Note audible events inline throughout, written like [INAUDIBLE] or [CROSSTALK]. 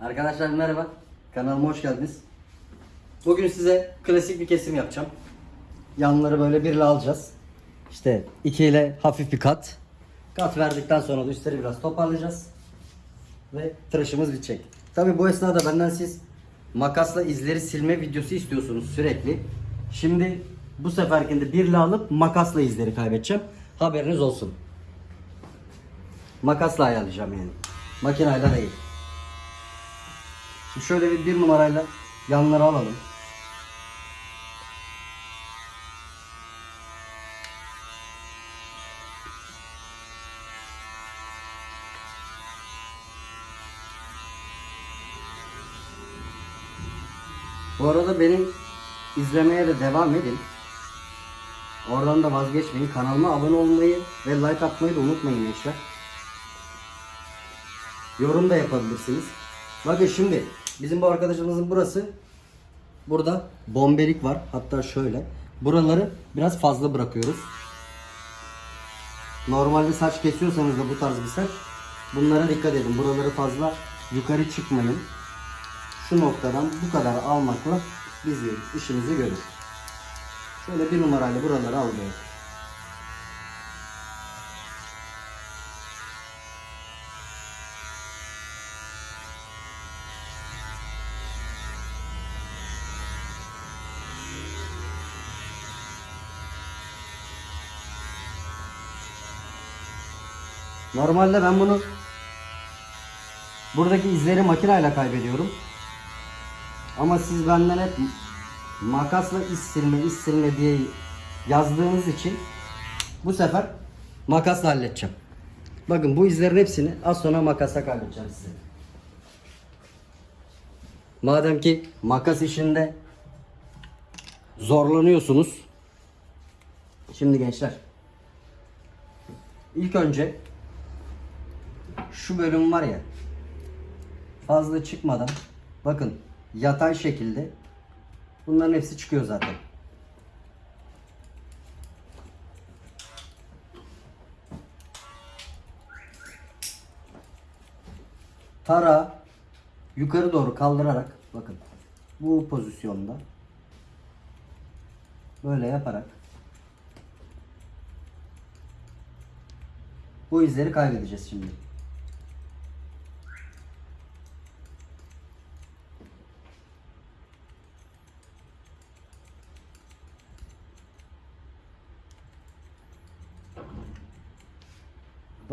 Arkadaşlar merhaba. Kanalıma hoş geldiniz. Bugün size klasik bir kesim yapacağım. Yanları böyle birle alacağız. İşte iki ile hafif bir kat. Kat verdikten sonra da üstleri biraz toparlayacağız. Ve tıraşımız bitecek. Tabi bu esnada benden siz makasla izleri silme videosu istiyorsunuz sürekli. Şimdi bu seferkinde birle alıp makasla izleri kaybedeceğim. Haberiniz olsun. Makasla ayarlayacağım yani. Makinayla değil. Şöyle bir bir numarayla yanları alalım. Bu arada benim izlemeye de devam edin. Oradan da vazgeçmeyin. Kanalıma abone olmayı ve like atmayı da unutmayın gençler. Yorum da yapabilirsiniz. Bakın şimdi bizim bu arkadaşımızın burası burada bombelik var. Hatta şöyle. Buraları biraz fazla bırakıyoruz. Normalde saç kesiyorsanız da bu tarz bir saç bunlara dikkat edin. Buraları fazla yukarı çıkmayın. Şu noktadan bu kadar almakla biz işimizi görür. Şöyle bir numarayla buraları alıyor. Normalde ben bunu buradaki izleri makineyle kaybediyorum. Ama siz benden hep makasla iz silme, iz silme diye yazdığınız için bu sefer makasla halledeceğim. Bakın bu izlerin hepsini az sonra makasla kaybedeceğim size. Madem ki makas işinde zorlanıyorsunuz. Şimdi gençler. İlk önce şu bölüm var ya fazla çıkmadan bakın yatay şekilde bunların hepsi çıkıyor zaten. Tara yukarı doğru kaldırarak bakın bu pozisyonda böyle yaparak bu izleri kaybedeceğiz şimdi.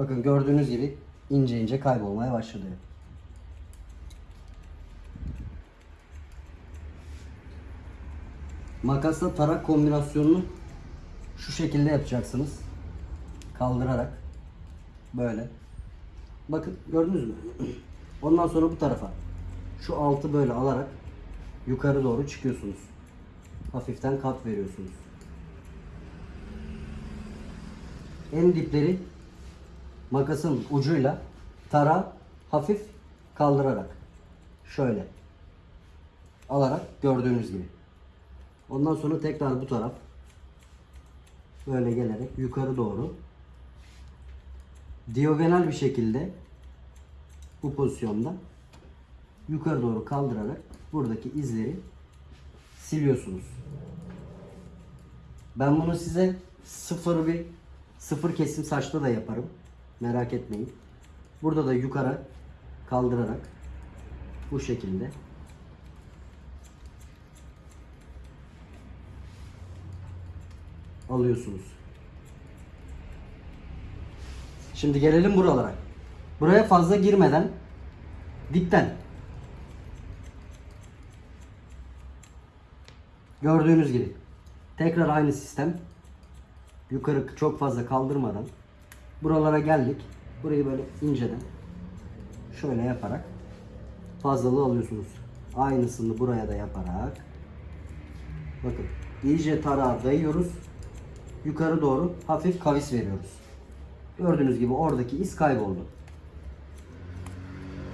Bakın gördüğünüz gibi ince ince kaybolmaya başladı. Makasla tarak kombinasyonunu şu şekilde yapacaksınız. Kaldırarak böyle. Bakın gördünüz mü? [CLEARS THROAT] Ondan sonra bu tarafa şu altı böyle alarak yukarı doğru çıkıyorsunuz. Hafiften kat veriyorsunuz. En dipleri makasın ucuyla tara hafif kaldırarak şöyle alarak gördüğünüz gibi. Ondan sonra tekrar bu taraf böyle gelerek yukarı doğru diagonal bir şekilde bu pozisyonda yukarı doğru kaldırarak buradaki izleri siliyorsunuz. Ben bunu size sıfır bir sıfır kesim saçta da yaparım. Merak etmeyin. Burada da yukarı kaldırarak bu şekilde alıyorsunuz. Şimdi gelelim buralara. Buraya fazla girmeden dipten gördüğünüz gibi tekrar aynı sistem yukarı çok fazla kaldırmadan buralara geldik. Burayı böyle inceden şöyle yaparak fazlalığı alıyorsunuz. Aynısını buraya da yaparak bakın iyice tarağa dayıyoruz. Yukarı doğru hafif kavis veriyoruz. Gördüğünüz gibi oradaki iz kayboldu.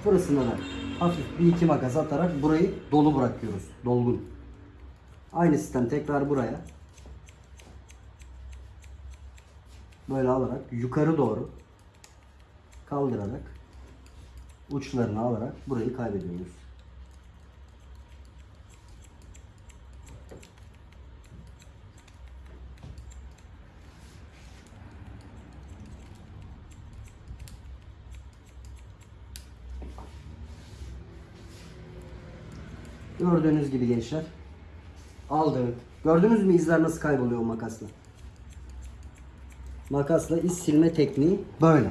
Burasına da hafif bir iki makas atarak burayı dolu bırakıyoruz. Dolgun. Aynı sistem tekrar buraya. Böyle alarak yukarı doğru kaldırarak uçlarını alarak burayı kaybediyoruz. Gördüğünüz gibi gençler aldık. Gördünüz mü izler nasıl kayboluyor makasla? Makasla iz silme tekniği böyle.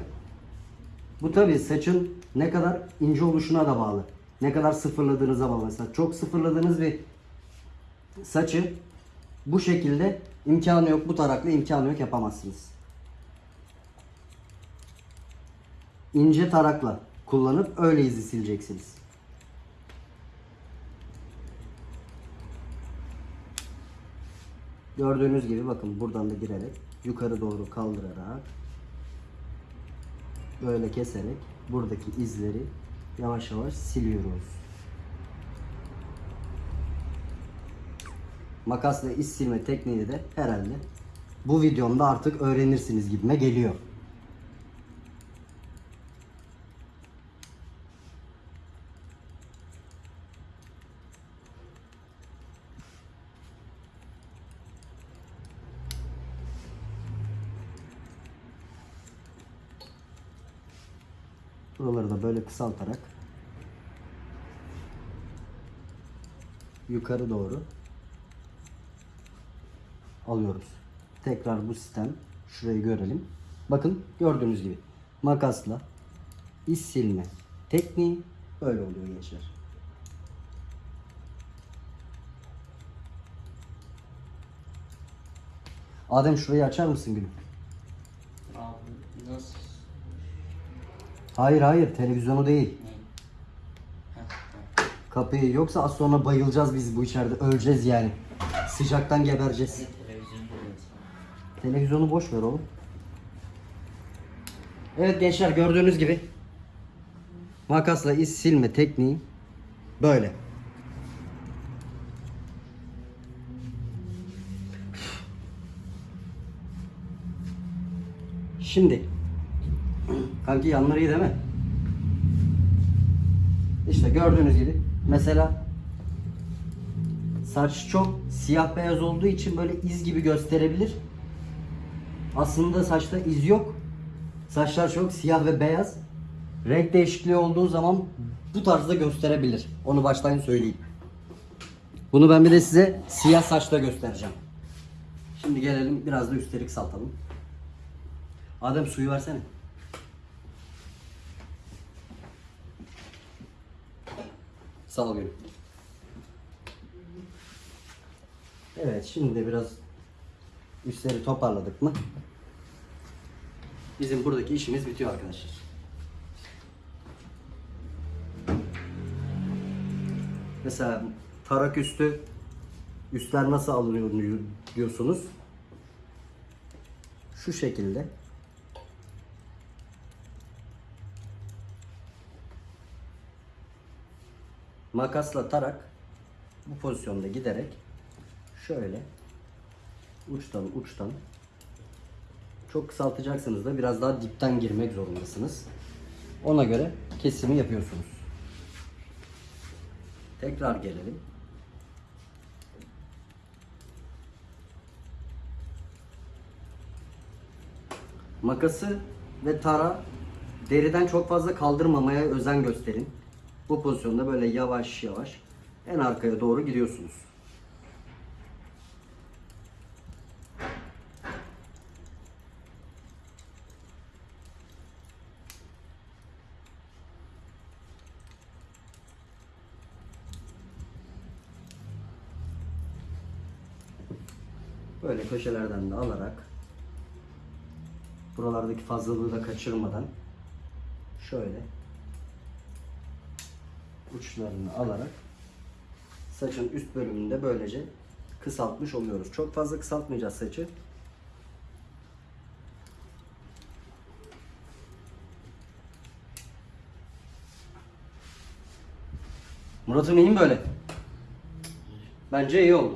Bu tabi saçın ne kadar ince oluşuna da bağlı. Ne kadar sıfırladığınıza bağlı. Mesela çok sıfırladığınız bir saçı bu şekilde imkanı yok. Bu tarakla imkanı yok yapamazsınız. İnce tarakla kullanıp öyle izi sileceksiniz. Gördüğünüz gibi bakın buradan da girerek yukarı doğru kaldırarak böyle keserek buradaki izleri yavaş yavaş siliyoruz. Makasla iz silme tekniğini de herhalde bu videomda artık öğrenirsiniz gibime geliyor. Buraları da böyle kısaltarak yukarı doğru alıyoruz. Tekrar bu sistem şurayı görelim. Bakın gördüğünüz gibi makasla iz silme tekniği böyle oluyor gençler. Adem şurayı açar mısın gülüm? Abi nasıl? Hayır hayır televizyonu değil. Kapıyı yoksa az sonra bayılacağız biz bu içeride öleceğiz yani. Sıcaktan gebereceğiz. Televizyonu boş ver oğlum. Evet gençler gördüğünüz gibi makasla iz silme tekniği böyle. Şimdi kanki yanları iyi değil mi? İşte gördüğünüz gibi mesela saç çok siyah beyaz olduğu için böyle iz gibi gösterebilir. Aslında saçta iz yok. Saçlar çok siyah ve beyaz. Renk değişikliği olduğu zaman bu tarzda gösterebilir. Onu baştan söyleyeyim. Bunu ben bir de size siyah saçta göstereceğim. Şimdi gelelim biraz da üstelik saltalım. Adem suyu versene. Sağ gülüm. Evet şimdi de biraz üstleri toparladık mı? Bizim buradaki işimiz bitiyor arkadaşlar. Mesela tarak üstü üstler nasıl alınıyor diyorsunuz. Şu şekilde makasla tarak bu pozisyonda giderek şöyle uçtan uçtan çok kısaltacaksınız da biraz daha dipten girmek zorundasınız. Ona göre kesimi yapıyorsunuz. Tekrar gelelim. Makası ve tara deriden çok fazla kaldırmamaya özen gösterin. Bu pozisyonda böyle yavaş yavaş en arkaya doğru gidiyorsunuz. Böyle köşelerden de alarak buralardaki fazlalığı da kaçırmadan şöyle uçlarını alarak saçın üst bölümünde böylece kısaltmış oluyoruz. Çok fazla kısaltmayacağız saçı. Murat'ım iyi mi böyle? Bence iyi oldu.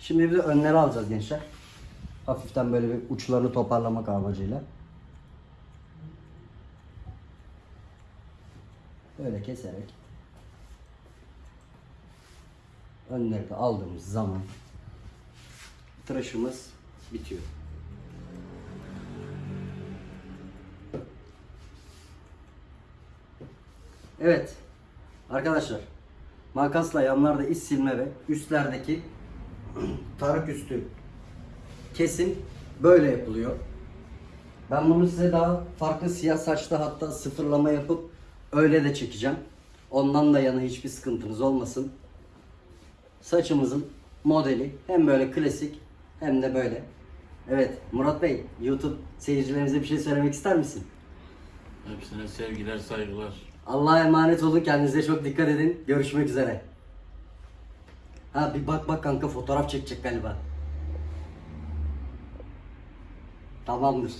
Şimdi bir de önleri alacağız gençler. Hafiften böyle bir uçlarını toparlamak amacıyla. böyle keserek önleri de aldığımız zaman tıraşımız bitiyor. Evet. Arkadaşlar makasla yanlarda iz silme ve üstlerdeki [CLEARS THROAT] tarık üstü kesim böyle yapılıyor. Ben bunu size daha farklı siyah saçta hatta sıfırlama yapıp öyle de çekeceğim. Ondan da yana hiçbir sıkıntınız olmasın. Saçımızın modeli hem böyle klasik hem de böyle. Evet Murat Bey YouTube seyircilerimize bir şey söylemek ister misin? Hepsine sevgiler, saygılar. Allah'a emanet olun. Kendinize çok dikkat edin. Görüşmek üzere. Ha bir bak bak kanka fotoğraf çekecek galiba. Tamamdır.